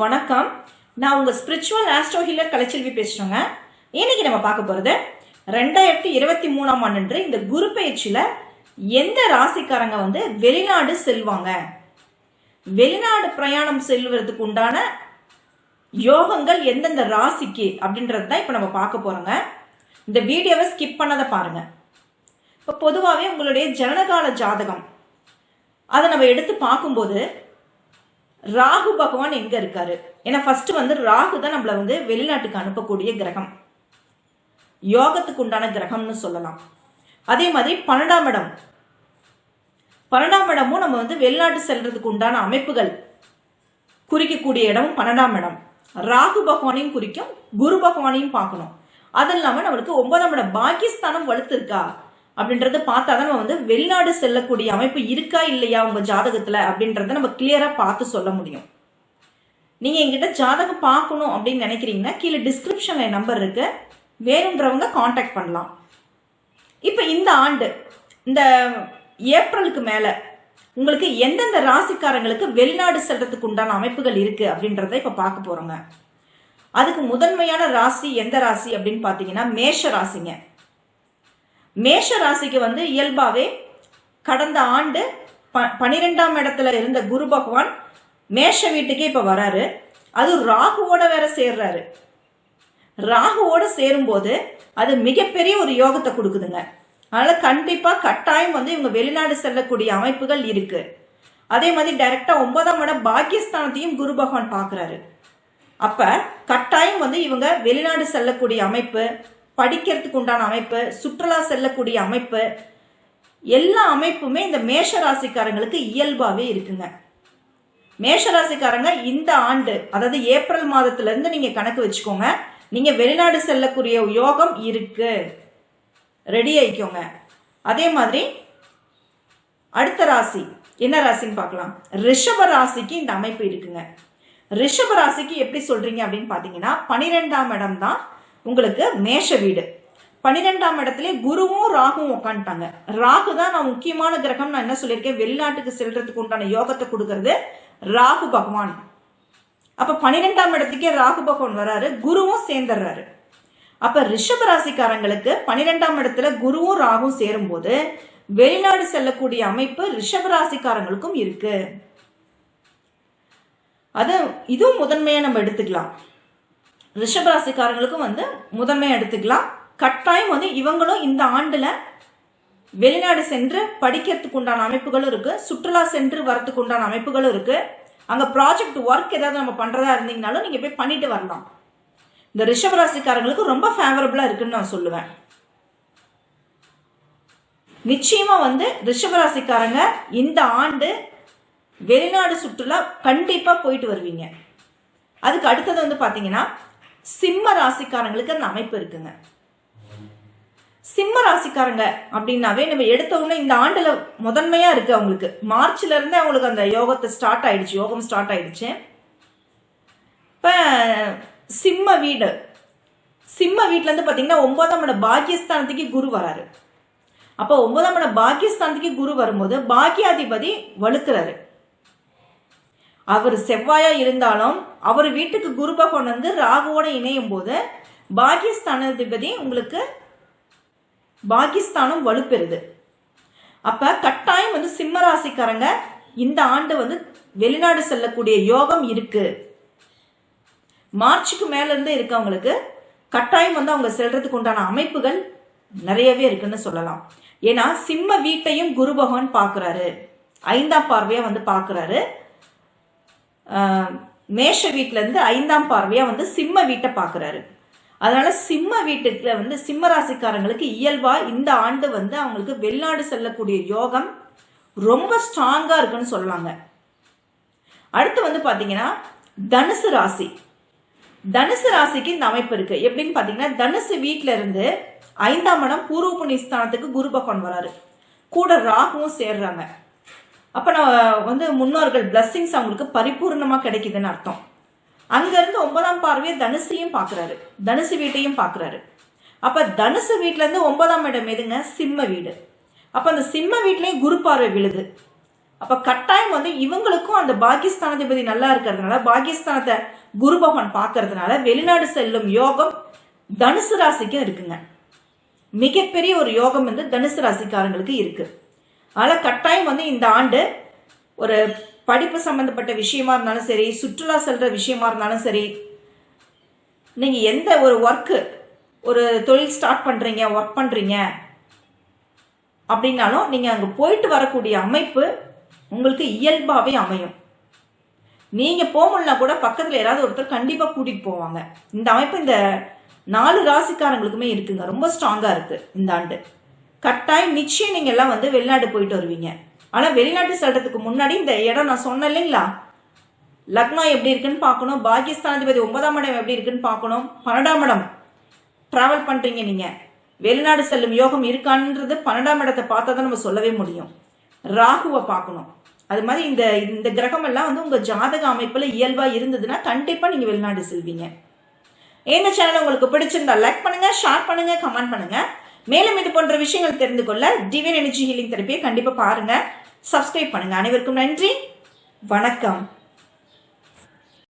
வணக்கம். நான் உங்க ஸ்பிரிச்சுவல் ஆஸ்ட்ரோ ஹீலர் கலைச்செல்வி பேசுறேங்க. இன்னைக்கு நம்ம பார்க்க போறது ரெண்டாயிரத்தி இருபத்தி மூணாம் ஆண்டு இந்த குரு பயிற்சியில எந்த ராசிக்காரங்க வந்து வெளிநாடு செல்வாங்க? வெளிநாடு பிரயாணம் செல்வதற்கு உண்டான யோகங்கள் எந்தெந்த ராசிக்கு அப்படின்றது தான் இப்போ நம்ம பார்க்க போறோங்க. இந்த வீடியோவை ஸ்கிப் பண்ணாத பாருங்க. இப்போ பொதுவாகவே உங்களுடைய ஜனனகால ஜாதகம் அதை நம்ம எடுத்து பார்க்கும்போது ராகு பகவான் எங்க இருக்காரு? ஏன்னா ஃபர்ஸ்ட் வந்து ராகு தான் நம்மள வந்து வெளிநாட்டுக்கு அனுப்பக்கூடிய கிரகம். யோகத்துக்கு உண்டான கிரகம்னு சொல்லலாம். அதே மாதிரி பன்னெண்டாம் இடம். பன்னெண்டாம் இடமும் நம்ம வந்து வெளிநாட்டு செல்றதுக்கு உண்டான அமைப்புகள் குறிக்கக்கூடிய இடமும் பன்னெண்டாம் இடம். ராகு பகவானையும் குறிக்கும் குரு பகவானையும் பார்க்கணும். அது இல்லாமல் நம்மளுக்கு ஒன்பதாம் இடம் பாகிஸ்தானம் வலுத்து இருக்கா அப்படின்றத பார்த்தா தான் நம்ம வந்து வெளிநாடு செல்லக்கூடிய அமைப்பு இருக்கா இல்லையா உங்க ஜாதகத்துல அப்படின்றத நம்ம கிளியரா பார்த்து சொல்ல முடியும். நீங்க எங்கிட்ட ஜாதகம் பார்க்கணும் அப்படின்னு நினைக்கிறீங்கன்னா கீழே டிஸ்கிரிப்ஷன்ல நம்பர் இருக்கு. வேணுன்றவங்க காண்டாக்ட் பண்ணலாம். இப்போ இந்த ஆண்டு இந்த ஏப்ரலுக்கு மேல உங்களுக்கு எந்தெந்த ராசிக்காரங்களுக்கு வெளிநாடு செல்றதுக்கு உண்டான அமைப்புகள் இருக்கு அப்படின்றத இப்ப பார்க்க போறோங்க. அதுக்கு முதன்மையான ராசி எந்த ராசி அப்படின்னு பார்த்தீங்கன்னா மேஷ ராசிங்க. மேஷ ராசிக்கு வந்து இயல்பாவே கடந்த ஆண்டு ப பனிரெண்டாம் இடத்துல இருந்த குரு பகவான் மேஷ வீட்டுக்கே இப்போ வராரு. அது ராகுவோட வேற சேர்றாரு. ராகுவோட சேரும்போது அது மிகப்பெரிய ஒரு யோகத்தை கொடுக்குதுங்க. அதனால கண்டிப்பா கட்டாயம் வந்து இவங்க வெளிநாடு செல்லக்கூடிய அமைப்புகள் இருக்கு. அதே மாதிரி டைரக்டா ஒன்பதாம் இடம் பாக்கியஸ்தானத்தையும் குரு பகவான் பாக்குறாரு. அப்ப கட்டாயம் வந்து இவங்க வெளிநாடு செல்லக்கூடிய அமைப்பு படிக்கிறதுக்கு உண்டான அமைப்பு சுற்றுலா செல்லக்கூடிய அமைப்பு எல்லா அமைப்புமே இந்த மேஷ ராசிக்காரங்களுக்கு இயல்பாகவே இருக்குங்க. மேஷ ராசிக்காரங்க இந்த ஆண்டு அதாவது ஏப்ரல் மாதத்துல நீங்கள் கணக்கு வச்சுக்கோங்க. நீங்கள் வெளிநாடு செல்லக்கூடிய யோகம் இருக்கு. ரெடி ஆயிக்கோங்க. அதே மாதிரி அடுத்த ராசி என்ன ராசின்னு பார்க்கலாம். ரிஷப ராசிக்கு இந்த அமைப்பு இருக்குங்க. ரிஷப ராசிக்கு எப்படி சொல்றீங்க அப்படின்னு பார்த்தீங்கன்னா பனிரெண்டாம் இடம் தான் உங்களுக்கு மேஷ வீடு. பனிரெண்டாம் இடத்துல குருவும் ராகுவும் உட்காந்துட்டாங்க ராகு தான் நான் முக்கியமான கிரகம். நான் என்ன சொல்லியிருக்கேன்? வெளிநாட்டுக்கு செல்றதுக்கு உண்டான யோகத்தை கொடுக்கறது ராகு பகவான். அப்ப பனிரெண்டாம் இடத்துக்கே ராகு பகவான் வராரு குருவும் சேர்ந்துடுறாரு. அப்ப ரிஷப ராசிக்காரங்களுக்கு பனிரெண்டாம் இடத்துல குருவும் ராகும் சேரும் போது வெளிநாடு செல்லக்கூடிய அமைப்பு ரிஷப ராசிக்காரங்களுக்கும் இருக்கு. அது இதுவும் முதன்மையா நம்ம எடுத்துக்கலாம். ரிஷபராசிக்காரங்களுக்கும் வந்து முதன்மை எடுத்துக்கலாம். கட்டாயம் வந்து இவங்களும் இந்த ஆண்டுல வெளிநாடு சென்று படிக்கிறதுக்கு உண்டான அமைப்புகளும் இருக்கு. சுற்றுலா சென்று வரத்துக்கு உண்டான அமைப்புகளும் இருக்கு. அங்க ப்ராஜெக்ட் ஒர்க் ஏதாவது நம்ம பண்றதா இருந்தீங்கனாலும் நீங்க போய் பண்ணிட்டு வரலாம். இந்த ரிஷபராசிக்காரங்களுக்கு ரொம்ப ஃபேவரபிளா இருக்குன்னு நான் சொல்லுவேன். நிச்சயமா வந்து ரிஷபராசிக்காரங்க இந்த ஆண்டு வெளிநாடு சுற்றுலா கண்டிப்பா போயிட்டு வருவீங்க. அதுக்கு அடுத்தது வந்து பாத்தீங்கன்னா சிம்ம ராசிக்காரங்களுக்கு அந்த அமைப்பு இருக்குங்க. சிம்ம ராசிக்காரங்க அப்படின்னாவே நம்ம எடுத்தவங்க இந்த ஆண்டுல முதன்மையா இருக்கு அவங்களுக்கு. மார்ச்ல இருந்தே அவங்களுக்கு அந்த யோகத்தை ஸ்டார்ட் ஆயிடுச்சு யோகம் ஸ்டார்ட் ஆயிடுச்சு. இப்ப சிம்ம வீடு. சிம்ம வீட்டுல இருந்து பாத்தீங்கன்னா ஒன்பதாம் இட பாக்கியஸ்தானத்துக்கு குரு வராரு. அப்போ ஒன்பதாம் இட பாக்கியஸ்தானத்துக்கு குரு வரும்போது பாக்கியாதிபதி வலுக்கிறாரு. அவர் செவ்வாயா இருந்தாலும் அவர் வீட்டுக்கு குரு பகவான் வந்து ராகுவோட இணையும் போது பாகிஸ்தானாதிபதி உங்களுக்கு பாகிஸ்தானும் வலுப்பெறுது. அப்ப கட்டாயம் வந்து சிம்ம ராசிக்காரங்க இந்த ஆண்டு வந்து வெளிநாடு செல்லக்கூடிய யோகம் இருக்கு. மார்ச்சுக்கு மேல இருந்து இருக்கவங்களுக்கு கட்டாயம் வந்து அவங்க செல்றதுக்கு உண்டான அமைப்புகள் நிறையவே இருக்குன்னு சொல்லலாம். ஏன்னா சிம்ம வீட்டையும் குரு பகவான் பாக்குறாரு ஐந்தாம் பார்வையா வந்து பாக்குறாரு மேஷ வீட்டிலேருந்து ஐந்தாம் பார்வையாக வந்து சிம்ம வீட்டை பார்க்குறாரு. அதனால சிம்ம வீட்டுக்குல வந்து சிம்ம ராசிக்காரங்களுக்கு இயல்பா இந்த ஆண்டு வந்து அவங்களுக்கு வெளிநாடு செல்லக்கூடிய யோகம் ரொம்ப ஸ்ட்ராங்கா இருக்குன்னு சொல்லலாங்க அடுத்து வந்து பாத்தீங்கன்னா தனுசு ராசி. தனுசு ராசிக்கு இந்த அமைப்பு இருக்கு. எப்படின்னு பாத்தீங்கன்னா தனுசு வீட்டுல இருந்து ஐந்தாம் இடம் பூர்வ புண்ணியஸ்தானத்துக்கு குரு பகவான் வராரு. கூட ராகுவும் சேர்றாங்க. அப்போ நம்ம வந்து முன்னோர்கள் பிளஸ்ஸிங்ஸ் அவங்களுக்கு பரிபூர்ணமாக கிடைக்குதுன்னு அர்த்தம். அங்கேருந்து ஒன்பதாம் பார்வையை தனுசையும் பார்க்குறாரு தனுசு வீட்டையும் பார்க்குறாரு அப்போ தனுசு வீட்டிலேருந்து ஒன்பதாம் இடம் எதுங்க? சிம்ம வீடு. அப்போ அந்த சிம்ம வீட்லேயும் குரு பார்வை விழுது. அப்போ கட்டாயம் வந்து இவங்களுக்கும் அந்த பாகிஸ்தானாதிபதி நல்லா இருக்கிறதுனால பாகிஸ்தானத்தை குரு பகவான் பார்க்கறதுனால வெளிநாடு செல்லும் யோகம் தனுசு ராசிக்கும் இருக்குங்க. மிகப்பெரிய ஒரு யோகம் வந்து தனுசு ராசிக்காரங்களுக்கு இருக்குது அதனால் கட்டாயம் வந்து இந்த ஆண்டு ஒரு படிப்பு சம்மந்தப்பட்ட விஷயமா இருந்தாலும் சரி சுற்றுலா செல்கிற விஷயமா இருந்தாலும் சரி நீங்கள் எந்த ஒரு ஒர்க்கு ஒரு தொழில் ஸ்டார்ட் பண்ணுறீங்க ஒர்க் பண்ணுறீங்க அப்படின்னாலும் நீங்கள் அங்கே போயிட்டு வரக்கூடிய அமைப்பு உங்களுக்கு இயல்பாகவே அமையும். நீங்கள் போகணும்னா கூட பக்கத்தில் யாராவது ஒருத்தர் கண்டிப்பாக கூட்டிகிட்டு போவாங்க. இந்த அமைப்பு இந்த நாலு ராசிக்காரங்களுக்குமே இருக்குங்க. ரொம்ப ஸ்ட்ராங்காக இருக்குது இந்த ஆண்டு. கட்டாயம் நிச்சயம் நீங்க எல்லாம் வந்து வெளிநாடு போயிட்டு வருவீங்க. ஆனா வெளிநாட்டு செல்றதுக்கு முன்னாடி இந்த இடம் நான் சொன்னேன் இல்லைங்களா? லக்னோ எப்படி இருக்குன்னு பார்க்கணும் பாகிஸ்தானாதிபதி ஒன்பதாம் இடம் எப்படி இருக்குன்னு பார்க்கணும் பன்னெண்டாம் இடம் டிராவல் பண்றீங்க நீங்க. வெளிநாடு செல்லும் யோகம் இருக்கான்றது பன்னெண்டாம் இடத்தை பார்த்தா தான் நம்ம சொல்லவே முடியும். ராகுவை பார்க்கணும். அது மாதிரி இந்த இந்த கிரகம் எல்லாம் வந்து உங்க ஜாதக அமைப்புல இயல்பா இருந்ததுன்னா கண்டிப்பா நீங்க வெளிநாடு செல்வீங்க. இந்த சேனல் உங்களுக்கு பிடிச்சிருந்தா லைக் பண்ணுங்க ஷேர் பண்ணுங்க கமெண்ட் பண்ணுங்க. மேலும் இது போன்ற விஷயங்கள் தெரிந்து கொள்ள டிவைன் எனர்ஜி ஹீலிங் தெரப்பியை கண்டிப்பாக பாருங்கள் சப்ஸ்கிரைப் பண்ணுங்கள் அனைவருக்கும் நன்றி. வணக்கம்.